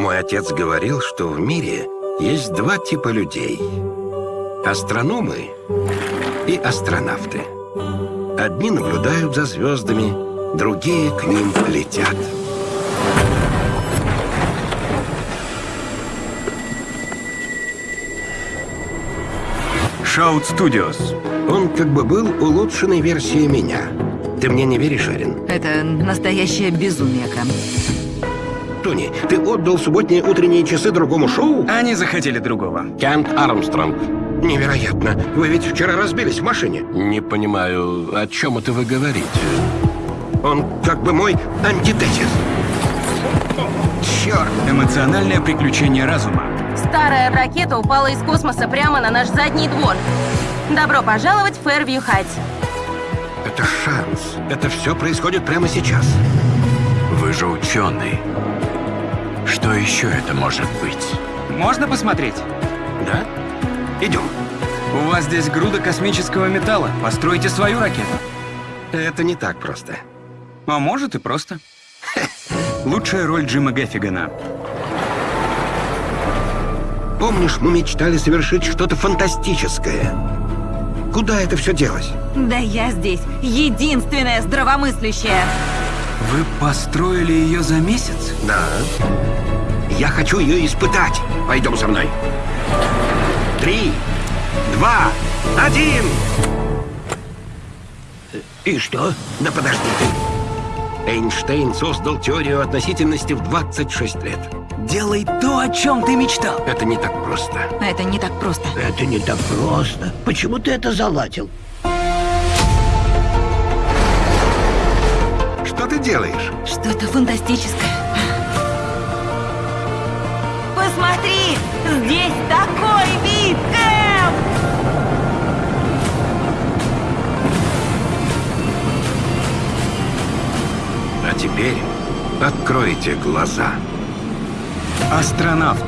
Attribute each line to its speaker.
Speaker 1: Мой отец говорил, что в мире есть два типа людей. Астрономы и астронавты. Одни наблюдают за звездами, другие к ним летят.
Speaker 2: Shout Studios.
Speaker 1: Он как бы был улучшенной версией меня. Ты мне не веришь, Эрин?
Speaker 3: Это настоящее безумие, Кэм.
Speaker 1: Тони, ты отдал субботние утренние часы другому шоу?
Speaker 2: Они захотели другого.
Speaker 1: Кент Армстронг. Невероятно. Вы ведь вчера разбились в машине.
Speaker 4: Не понимаю, о чем это вы говорите?
Speaker 1: Он как бы мой антитезис. Черт!
Speaker 2: Эмоциональное приключение разума.
Speaker 5: Старая ракета упала из космоса прямо на наш задний двор. Добро пожаловать в Фэрвью Хайтс.
Speaker 1: Это шанс. Это все происходит прямо сейчас.
Speaker 4: Вы же ученый. Что еще это может быть?
Speaker 2: Можно посмотреть?
Speaker 1: Да? Идем.
Speaker 2: У вас здесь груда космического металла. Постройте свою ракету.
Speaker 1: Это не так просто.
Speaker 2: А может и просто. Лучшая роль Джима Геффигана.
Speaker 1: Помнишь, мы мечтали совершить что-то фантастическое? Куда это все делось?
Speaker 3: Да я здесь единственная здравомыслящая.
Speaker 2: Вы построили ее за месяц?
Speaker 1: Да. Я хочу ее испытать. Пойдем со мной. Три, два, один. И что? Да подожди ты. Эйнштейн создал теорию относительности в 26 лет.
Speaker 2: Делай то, о чем ты мечтал.
Speaker 1: Это не так просто.
Speaker 3: Это не так просто.
Speaker 6: Это не так просто. Почему ты это заладил?
Speaker 1: Делаешь?
Speaker 3: Что-то фантастическое. Посмотри! Здесь такой вид, Кэм!
Speaker 1: А теперь откройте глаза.
Speaker 2: Астронавт.